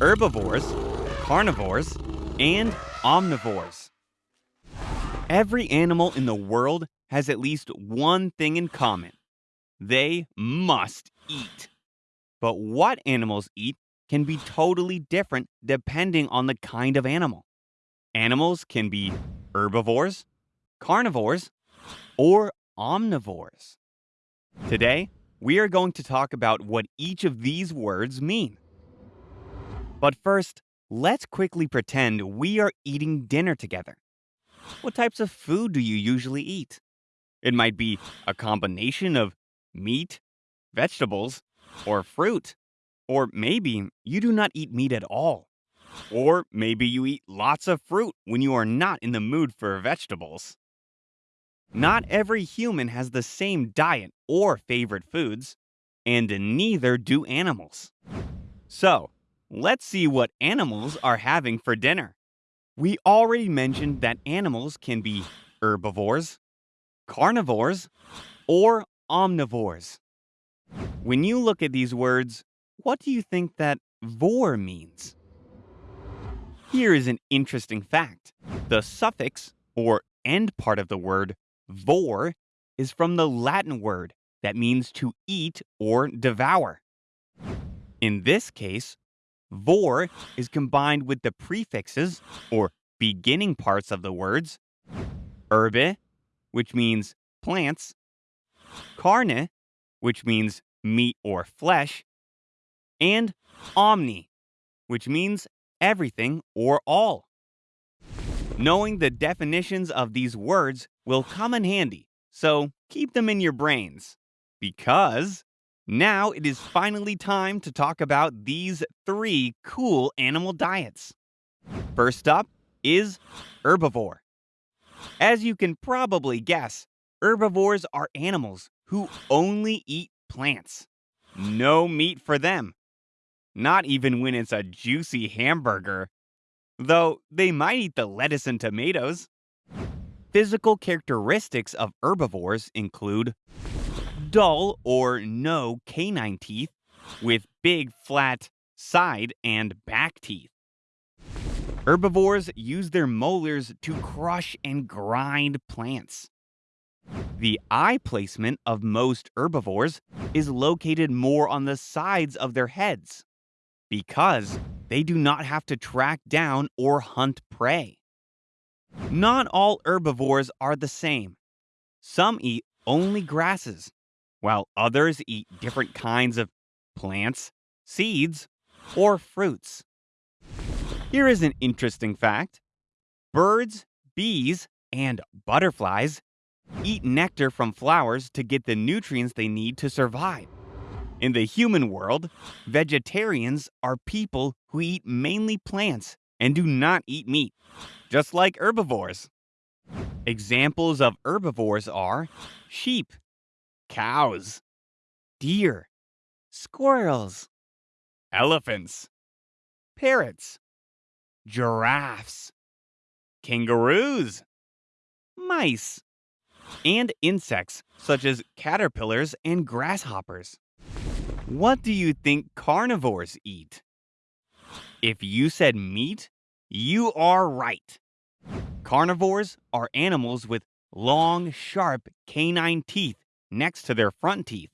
herbivores, carnivores, and omnivores. Every animal in the world has at least one thing in common they must eat. But what animals eat can be totally different depending on the kind of animal. Animals can be herbivores, carnivores, or omnivores. Today, we are going to talk about what each of these words mean. But first, let's quickly pretend we are eating dinner together. What types of food do you usually eat? It might be a combination of meat, vegetables, or fruit. Or maybe you do not eat meat at all. Or maybe you eat lots of fruit when you are not in the mood for vegetables. Not every human has the same diet or favorite foods, and neither do animals. So, let's see what animals are having for dinner. We already mentioned that animals can be herbivores, carnivores, or omnivores. When you look at these words, what do you think that vor means? Here is an interesting fact. The suffix, or end part of the word, vor, is from the Latin word that means to eat or devour. In this case, vor is combined with the prefixes, or beginning parts of the words, herbe, which means plants, carne, which means meat or flesh, and omni, which means everything or all. Knowing the definitions of these words will come in handy, so keep them in your brains. Because now it is finally time to talk about these three cool animal diets. First up is herbivore. As you can probably guess, herbivores are animals who only eat plants. No meat for them. Not even when it's a juicy hamburger. Though they might eat the lettuce and tomatoes. Physical characteristics of herbivores include dull or no canine teeth with big flat side and back teeth. Herbivores use their molars to crush and grind plants. The eye placement of most herbivores is located more on the sides of their heads because they do not have to track down or hunt prey. Not all herbivores are the same. Some eat only grasses, while others eat different kinds of plants, seeds, or fruits. Here is an interesting fact birds, bees, and butterflies eat nectar from flowers to get the nutrients they need to survive. In the human world, vegetarians are people who eat mainly plants and do not eat meat, just like herbivores. Examples of herbivores are sheep, cows, deer, squirrels, elephants, parrots, giraffes, kangaroos, mice, and insects such as caterpillars and grasshoppers. What do you think carnivores eat? If you said meat, you are right. Carnivores are animals with long, sharp canine teeth next to their front teeth,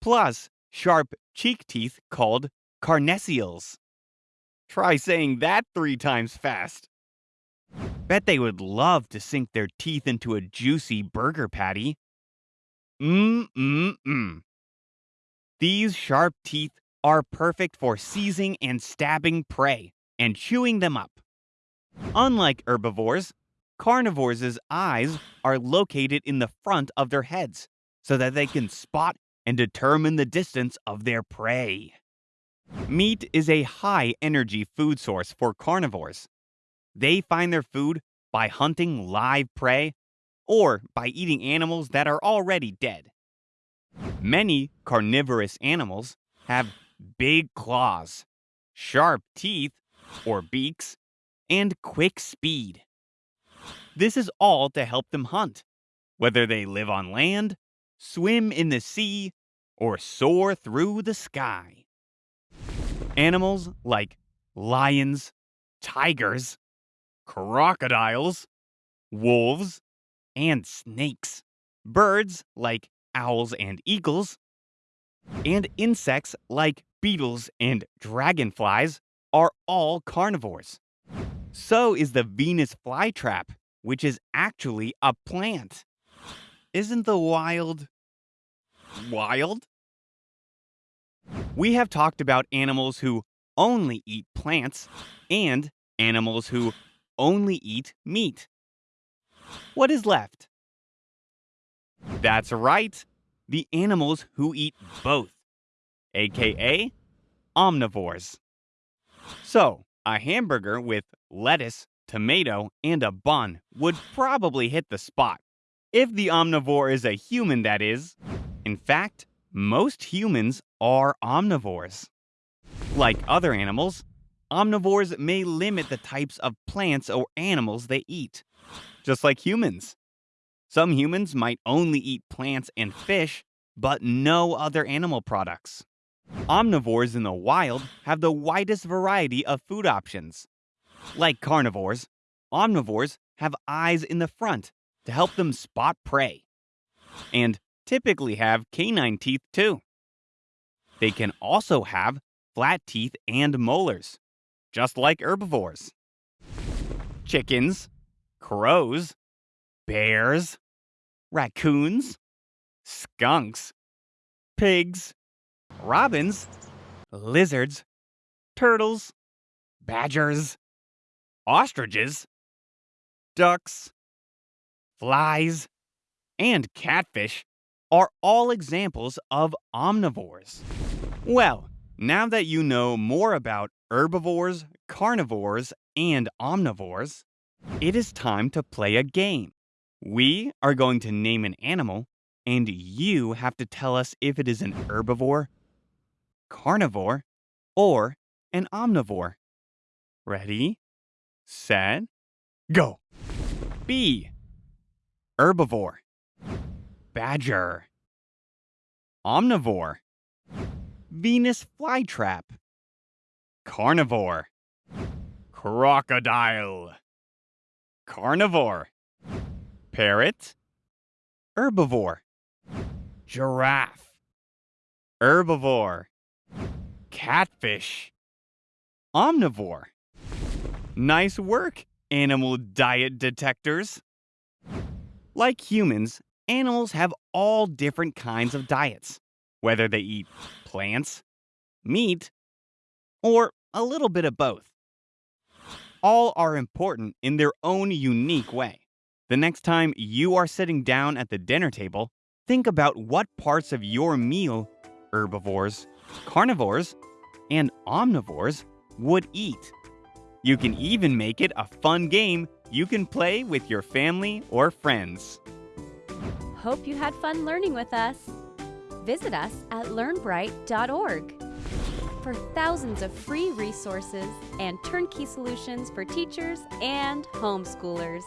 plus sharp cheek teeth called carnassials. Try saying that three times fast. Bet they would love to sink their teeth into a juicy burger patty. Mmm, mmm, mmm. These sharp teeth are perfect for seizing and stabbing prey and chewing them up. Unlike herbivores, carnivores' eyes are located in the front of their heads so that they can spot and determine the distance of their prey. Meat is a high energy food source for carnivores. They find their food by hunting live prey or by eating animals that are already dead. Many carnivorous animals have big claws, sharp teeth or beaks, and quick speed. This is all to help them hunt, whether they live on land, swim in the sea, or soar through the sky. Animals like lions, tigers, crocodiles, wolves, and snakes, birds like owls and eagles, and insects like beetles and dragonflies are all carnivores. So is the Venus flytrap, which is actually a plant. Isn't the wild wild? We have talked about animals who only eat plants and animals who only eat meat. What is left? That's right, the animals who eat both, aka omnivores. So, a hamburger with lettuce, tomato, and a bun would probably hit the spot. If the omnivore is a human, that is. In fact, most humans are omnivores. Like other animals, omnivores may limit the types of plants or animals they eat, just like humans. Some humans might only eat plants and fish, but no other animal products. Omnivores in the wild have the widest variety of food options. Like carnivores, omnivores have eyes in the front to help them spot prey, and typically have canine teeth too. They can also have flat teeth and molars, just like herbivores. Chickens, crows, bears, raccoons, skunks, pigs, robins, lizards, turtles, badgers, ostriches, ducks, flies, and catfish are all examples of omnivores. Well, now that you know more about herbivores, carnivores, and omnivores, it is time to play a game. We are going to name an animal, and you have to tell us if it is an herbivore, carnivore, or an omnivore. Ready, set, go. Bee. Herbivore. Badger. Omnivore. Venus flytrap. Carnivore. Crocodile. Carnivore. Parrot. Herbivore. Giraffe. Herbivore. Catfish. Omnivore. Nice work, animal diet detectors. Like humans, animals have all different kinds of diets, whether they eat plants, meat, or a little bit of both. All are important in their own unique way. The next time you are sitting down at the dinner table, think about what parts of your meal herbivores, carnivores, and omnivores would eat. You can even make it a fun game you can play with your family or friends. Hope you had fun learning with us. Visit us at learnbright.org for thousands of free resources and turnkey solutions for teachers and homeschoolers.